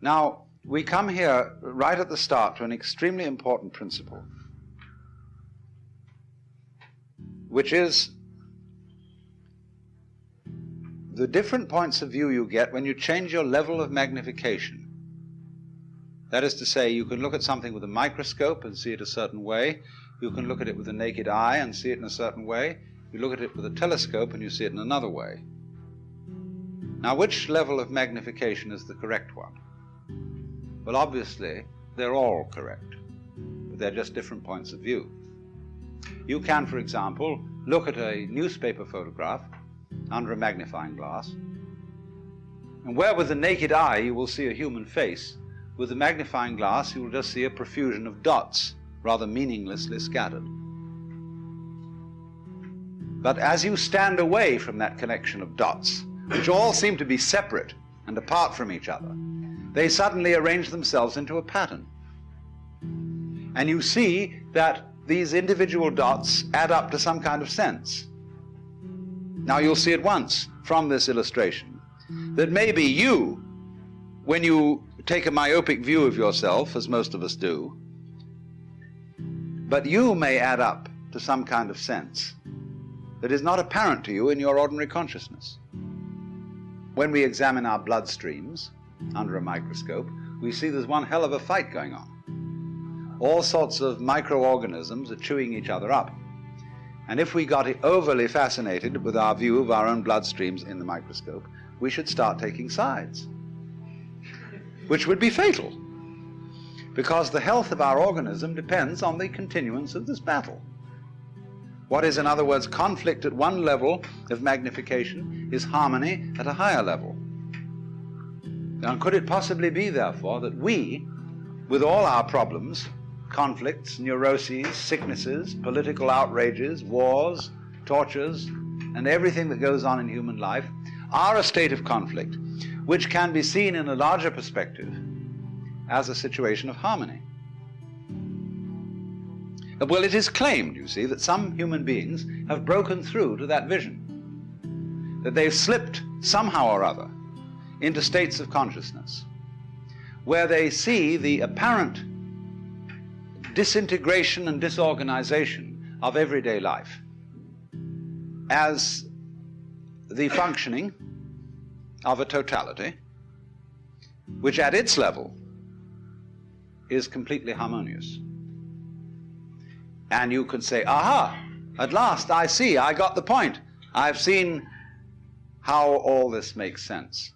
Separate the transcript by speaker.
Speaker 1: Now, we come here right at the start to an extremely important principle, which is the different points of view you get when you change your level of magnification. That is to say, you can look at something with a microscope and see it a certain way. You can look at it with the naked eye and see it in a certain way. You look at it with a telescope and you see it in another way. Now, which level of magnification is the correct one? Well, obviously, they're all correct, but they're just different points of view. You can, for example, look at a newspaper photograph under a magnifying glass, and where with the naked eye you will see a human face, with the magnifying glass you will just see a profusion of dots, rather meaninglessly scattered. But as you stand away from that connection of dots, which all seem to be separate and apart from each other, they suddenly arrange themselves into a pattern. And you see that these individual dots add up to some kind of sense. Now you'll see at once from this illustration that maybe you, when you take a myopic view of yourself, as most of us do, but you may add up to some kind of sense that is not apparent to you in your ordinary consciousness. When we examine our blood streams under a microscope, we see there's one hell of a fight going on. All sorts of microorganisms are chewing each other up. And if we got overly fascinated with our view of our own bloodstreams in the microscope, we should start taking sides, which would be fatal, because the health of our organism depends on the continuance of this battle. What is, in other words, conflict at one level of magnification is harmony at a higher level. Now, could it possibly be, therefore, that we, with all our problems, conflicts, neuroses, sicknesses, political outrages, wars, tortures, and everything that goes on in human life are a state of conflict which can be seen in a larger perspective as a situation of harmony. Well, it is claimed, you see, that some human beings have broken through to that vision, that they've slipped somehow or other into states of consciousness where they see the apparent disintegration and disorganization of everyday life as the functioning of a totality which at its level is completely harmonious. And you can say, aha, at last I see, I got the point. I've seen how all this makes sense.